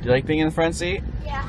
Do you like being in the front seat? Yeah.